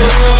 good.